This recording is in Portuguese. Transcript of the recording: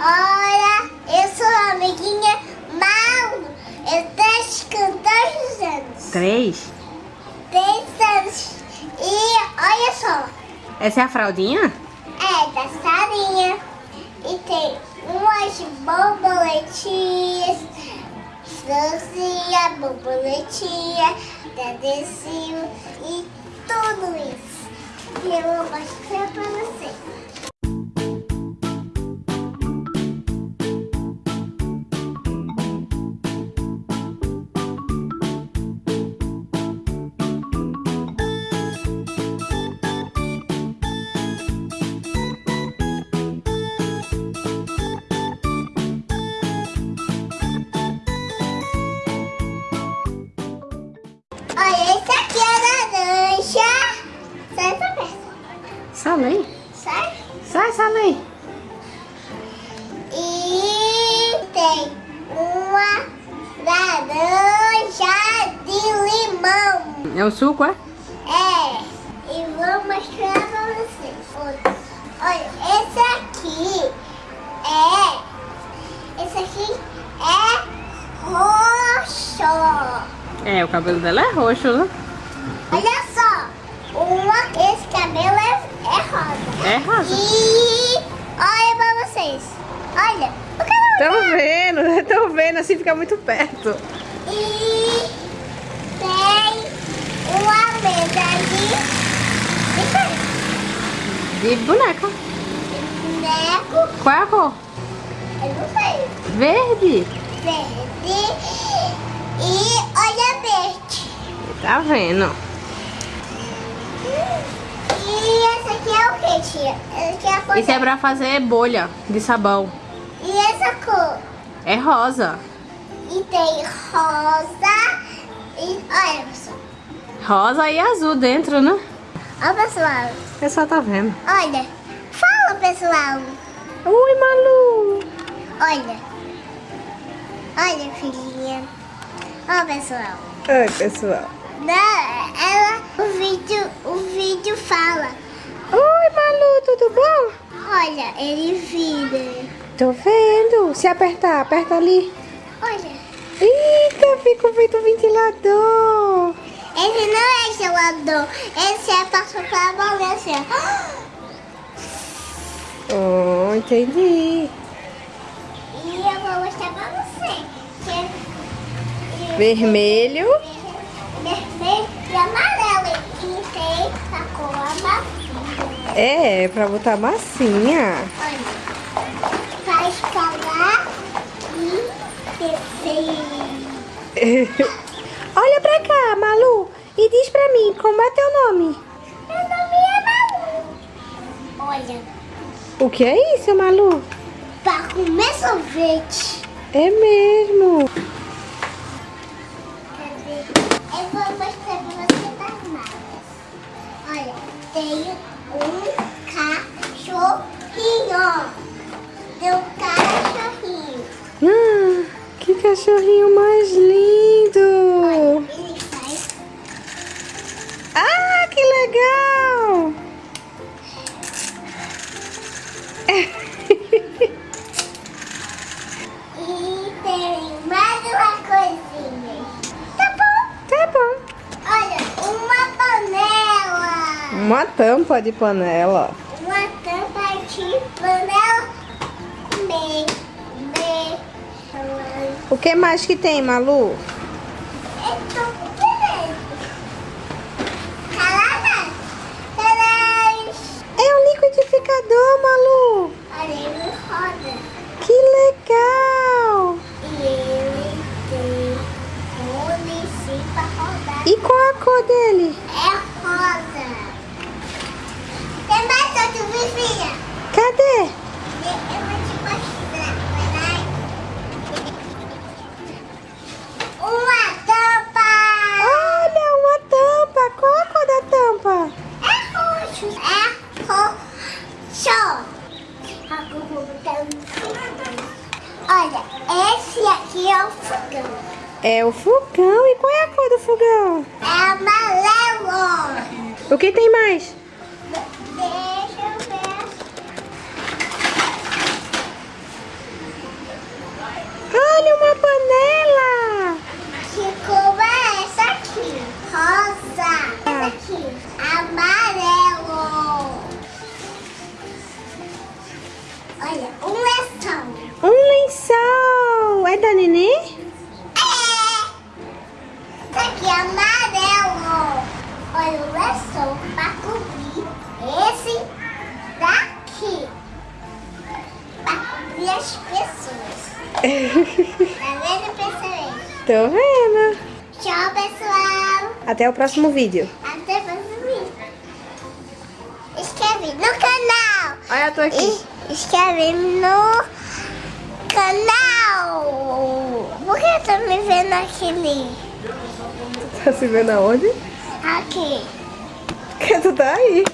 Olha, eu sou a amiguinha Mauro. Eu tenho dois anos. Três? Três anos. E olha só. Essa é a fraldinha? É, da Sarinha. E tem umas borboletinhas. Francinha, borboletinha, dedecinho e tudo isso. E eu vou mostrar pra você. Salei. Sai. Sai, Salei. E tem uma laranja de limão. É o suco, é? É. E vou mostrar pra vocês. Olha, olha, esse aqui é... Esse aqui é roxo. É, o cabelo dela é roxo, né? Olha só. Uma, esse cabelo é, é rosa. É rosa. E olha pra vocês. Olha. O cabelo Tô vendo, tô vendo, assim fica muito perto. E tem uma mesa de, De boneca. de boneco. Qual é a cor? Eu não sei. Verde. Verde. E olha verde. Tá vendo? E que, tia? É. Isso é pra fazer bolha de sabão. E essa cor? É rosa. E tem rosa. E olha, pessoal. Rosa e azul dentro, né? Olha, pessoal. O pessoal tá vendo. Olha. Fala, pessoal. Ui, Malu. Olha. Olha, filhinha. Ó, pessoal. Oi, pessoal. Não, ela, o vídeo, o vídeo fala. Oi, Malu, tudo bom? Olha, ele vira. Tô vendo. Se apertar, aperta ali. Olha. Eita, fica feito um ventilador. Esse não é gelador. Esse é pra soprar a assim. ó. Oh, entendi. E eu vou mostrar pra você. É Vermelho. vermelho e amarelo. E tem a cor amarela. É, pra botar massinha. Olha. Vai escalar e descer. Olha pra cá, Malu. E diz pra mim, como é teu nome? Meu nome é Malu. Olha, O que é isso, Malu? pra comer sorvete. É mesmo. Cadê? Eu vou mostrar pra você das marcas. Olha, tem Uma tampa de panela. Uma tampa de panela. Bem, bem. O que mais que tem, Malu? É um liquidificador, Malu. Olha, ele roda. Que legal. E ele tem rodar. E qual a cor dele? É rosa. Tem mais outro, viu, filha? Cadê? Eu vou te mostrar. Vai lá. Uma tampa. Olha, uma tampa. Qual a cor da tampa? É roxo. É roxo. Fogão. Olha, esse aqui é o fogão. É o fogão. E qual é a cor do fogão? É amarelo. O que tem mais? Tá vendo, pessoal? Tô vendo. Tchau, pessoal. Até o próximo vídeo. Até o próximo vídeo. Inscreve no canal. Olha, eu tô aqui. Inscreve no canal. Por que eu tô me vendo aquele? Tá se vendo aonde? Aqui. Que tu tá aí.